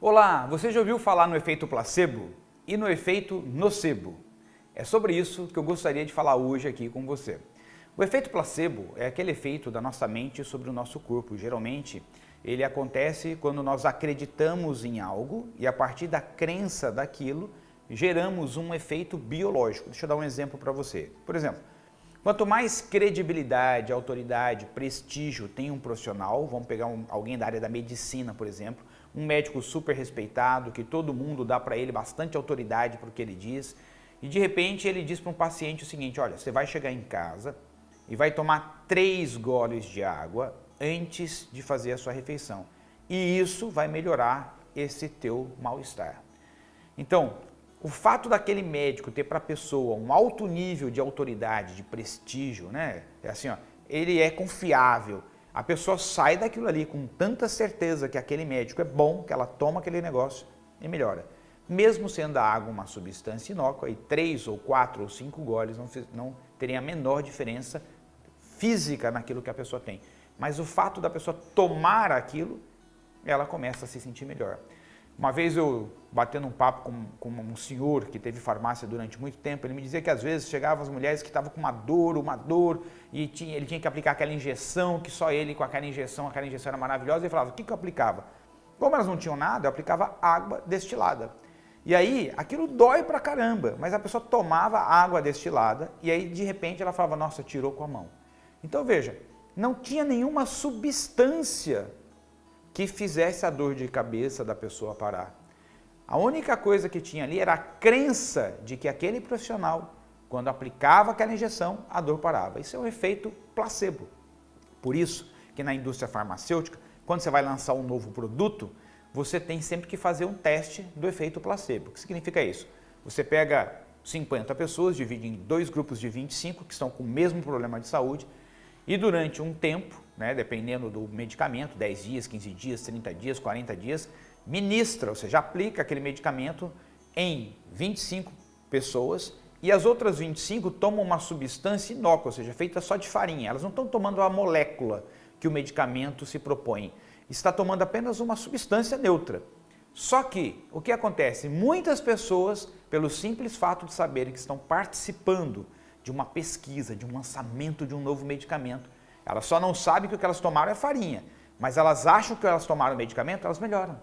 Olá, você já ouviu falar no efeito placebo e no efeito nocebo? É sobre isso que eu gostaria de falar hoje aqui com você. O efeito placebo é aquele efeito da nossa mente sobre o nosso corpo. Geralmente, ele acontece quando nós acreditamos em algo e a partir da crença daquilo, geramos um efeito biológico. Deixa eu dar um exemplo para você. Por exemplo, quanto mais credibilidade, autoridade, prestígio tem um profissional, vamos pegar um, alguém da área da medicina, por exemplo, um médico super respeitado, que todo mundo dá para ele bastante autoridade para o que ele diz, e de repente ele diz para um paciente o seguinte, olha, você vai chegar em casa e vai tomar três goles de água antes de fazer a sua refeição. E isso vai melhorar esse teu mal-estar. Então, o fato daquele médico ter para a pessoa um alto nível de autoridade, de prestígio, né? É assim, ó, ele é confiável. A pessoa sai daquilo ali com tanta certeza que aquele médico é bom, que ela toma aquele negócio e melhora. Mesmo sendo a água uma substância inócua, e três ou quatro ou cinco goles não, não teriam a menor diferença física naquilo que a pessoa tem. Mas o fato da pessoa tomar aquilo, ela começa a se sentir melhor. Uma vez eu, batendo um papo com, com, um senhor que teve farmácia durante muito tempo, ele me dizia que às vezes chegavam as mulheres que estavam com uma dor, uma dor, e tinha, ele tinha que aplicar aquela injeção, que só ele com aquela injeção, aquela injeção era maravilhosa, e falava, o que, que eu aplicava? Como elas não tinham nada, eu aplicava água destilada. E aí, aquilo dói pra caramba, mas a pessoa tomava água destilada, e aí de repente ela falava, nossa, tirou com a mão. Então veja, não tinha nenhuma substância que fizesse a dor de cabeça da pessoa parar. A única coisa que tinha ali era a crença de que aquele profissional, quando aplicava aquela injeção, a dor parava. Isso é um efeito placebo. Por isso que na indústria farmacêutica, quando você vai lançar um novo produto, você tem sempre que fazer um teste do efeito placebo. O que significa isso? Você pega 50 pessoas, divide em dois grupos de 25 que estão com o mesmo problema de saúde e durante um tempo, né, dependendo do medicamento, 10 dias, 15 dias, 30 dias, 40 dias, ministra, ou seja, aplica aquele medicamento em 25 pessoas e as outras 25 tomam uma substância inócua, ou seja, feita só de farinha. Elas não estão tomando a molécula que o medicamento se propõe. Está tomando apenas uma substância neutra. Só que, o que acontece? Muitas pessoas, pelo simples fato de saberem que estão participando de uma pesquisa, de um lançamento de um novo medicamento. Elas só não sabem que o que elas tomaram é farinha, mas elas acham que elas tomaram o medicamento, elas melhoram.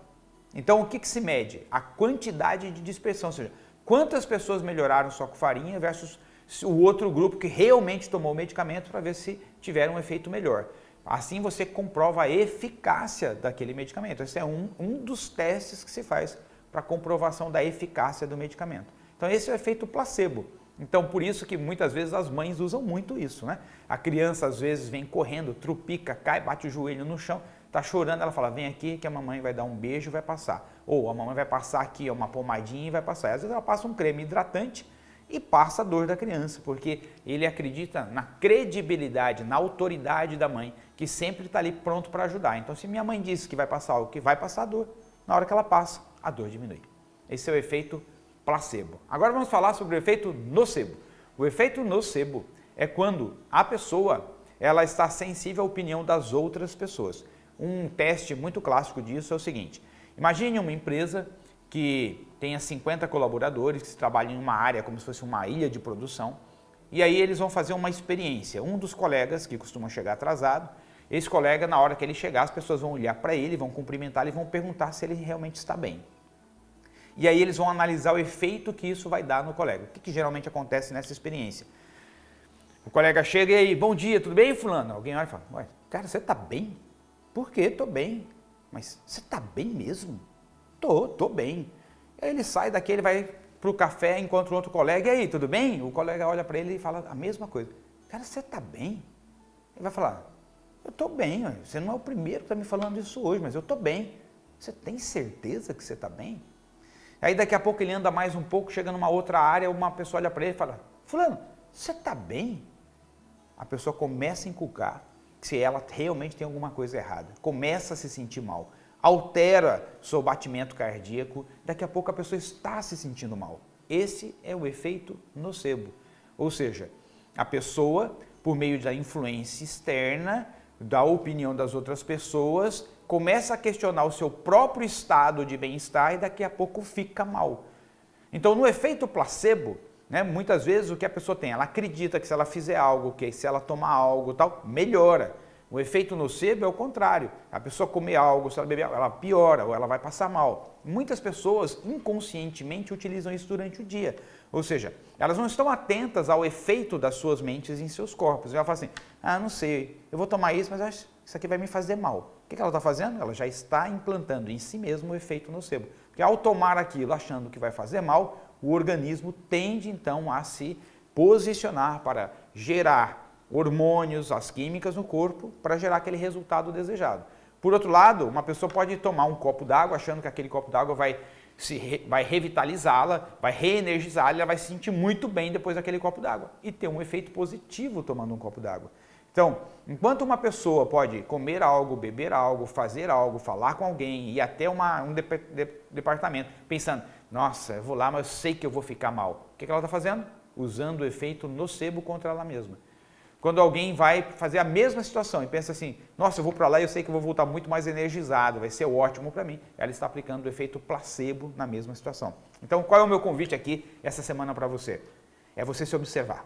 Então o que, que se mede? A quantidade de dispersão, ou seja, quantas pessoas melhoraram só com farinha versus o outro grupo que realmente tomou o medicamento para ver se tiveram um efeito melhor. Assim você comprova a eficácia daquele medicamento. Esse é um, um dos testes que se faz para comprovação da eficácia do medicamento. Então esse é o efeito placebo. Então, por isso que muitas vezes as mães usam muito isso, né? A criança às vezes vem correndo, trupica, cai, bate o joelho no chão, tá chorando, ela fala, vem aqui que a mamãe vai dar um beijo e vai passar. Ou a mamãe vai passar aqui uma pomadinha e vai passar. E às vezes ela passa um creme hidratante e passa a dor da criança, porque ele acredita na credibilidade, na autoridade da mãe, que sempre está ali pronto para ajudar. Então, se minha mãe disse que vai passar algo que vai passar a dor, na hora que ela passa, a dor diminui. Esse é o efeito placebo. Agora vamos falar sobre o efeito nocebo. O efeito nocebo é quando a pessoa ela está sensível à opinião das outras pessoas. Um teste muito clássico disso é o seguinte, imagine uma empresa que tenha 50 colaboradores que trabalham em uma área como se fosse uma ilha de produção e aí eles vão fazer uma experiência. Um dos colegas que costuma chegar atrasado, esse colega na hora que ele chegar as pessoas vão olhar para ele, vão cumprimentar e vão perguntar se ele realmente está bem e aí eles vão analisar o efeito que isso vai dar no colega. O que, que geralmente acontece nessa experiência? O colega chega e aí, bom dia, tudo bem, fulano? Alguém olha e fala, ué, cara, você tá bem? Por quê? Tô bem. Mas você tá bem mesmo? Tô, tô bem. Aí ele sai daqui, ele vai pro café, encontra um outro colega, e aí, tudo bem? O colega olha para ele e fala a mesma coisa. Cara, você tá bem? Ele vai falar, eu tô bem, você não é o primeiro que tá me falando isso hoje, mas eu tô bem. Você tem certeza que você tá bem? Aí daqui a pouco ele anda mais um pouco, chega numa outra área, uma pessoa olha para ele e fala, fulano, você está bem? A pessoa começa a inculcar se ela realmente tem alguma coisa errada, começa a se sentir mal, altera seu batimento cardíaco, daqui a pouco a pessoa está se sentindo mal. Esse é o efeito nocebo, ou seja, a pessoa, por meio da influência externa, da opinião das outras pessoas, começa a questionar o seu próprio estado de bem-estar e daqui a pouco fica mal. Então, no efeito placebo, né, muitas vezes o que a pessoa tem, ela acredita que se ela fizer algo, que se ela tomar algo tal, melhora. O efeito nocebo é o contrário. A pessoa comer algo, se ela beber ela piora ou ela vai passar mal. Muitas pessoas inconscientemente utilizam isso durante o dia. Ou seja, elas não estão atentas ao efeito das suas mentes em seus corpos. Ela fala assim, ah, não sei, eu vou tomar isso, mas isso aqui vai me fazer mal. O que ela está fazendo? Ela já está implantando em si mesmo o efeito nocebo. Porque ao tomar aquilo achando que vai fazer mal, o organismo tende então a se posicionar para gerar hormônios, as químicas no corpo para gerar aquele resultado desejado. Por outro lado, uma pessoa pode tomar um copo d'água achando que aquele copo d'água vai, se, vai revitalizá-la, vai reenergizá-la, ela vai se sentir muito bem depois daquele copo d'água e ter um efeito positivo tomando um copo d'água. Então, enquanto uma pessoa pode comer algo, beber algo, fazer algo, falar com alguém, ir até uma, um de, de, departamento pensando, nossa, eu vou lá, mas eu sei que eu vou ficar mal. O que, que ela está fazendo? Usando o efeito nocebo contra ela mesma. Quando alguém vai fazer a mesma situação e pensa assim, nossa, eu vou para lá e eu sei que eu vou voltar muito mais energizado, vai ser ótimo para mim, ela está aplicando o efeito placebo na mesma situação. Então, qual é o meu convite aqui essa semana para você? É você se observar.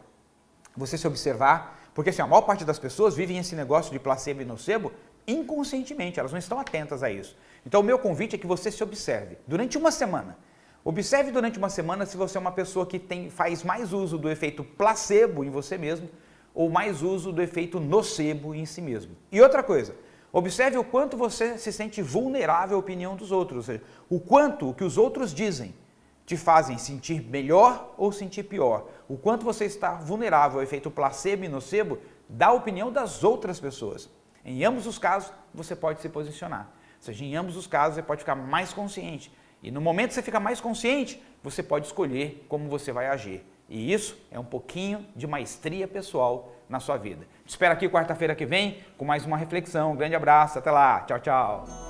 Você se observar, porque assim, a maior parte das pessoas vivem esse negócio de placebo e nocebo inconscientemente, elas não estão atentas a isso. Então, o meu convite é que você se observe durante uma semana. Observe durante uma semana se você é uma pessoa que tem, faz mais uso do efeito placebo em você mesmo ou mais uso do efeito nocebo em si mesmo. E outra coisa, observe o quanto você se sente vulnerável à opinião dos outros, ou seja, o quanto o que os outros dizem te fazem sentir melhor ou sentir pior, o quanto você está vulnerável ao efeito placebo e nocebo da opinião das outras pessoas. Em ambos os casos, você pode se posicionar. Ou seja, em ambos os casos, você pode ficar mais consciente. E no momento que você fica mais consciente, você pode escolher como você vai agir. E isso é um pouquinho de maestria pessoal na sua vida. Te espero aqui quarta-feira que vem com mais uma reflexão. Um grande abraço, até lá. Tchau, tchau.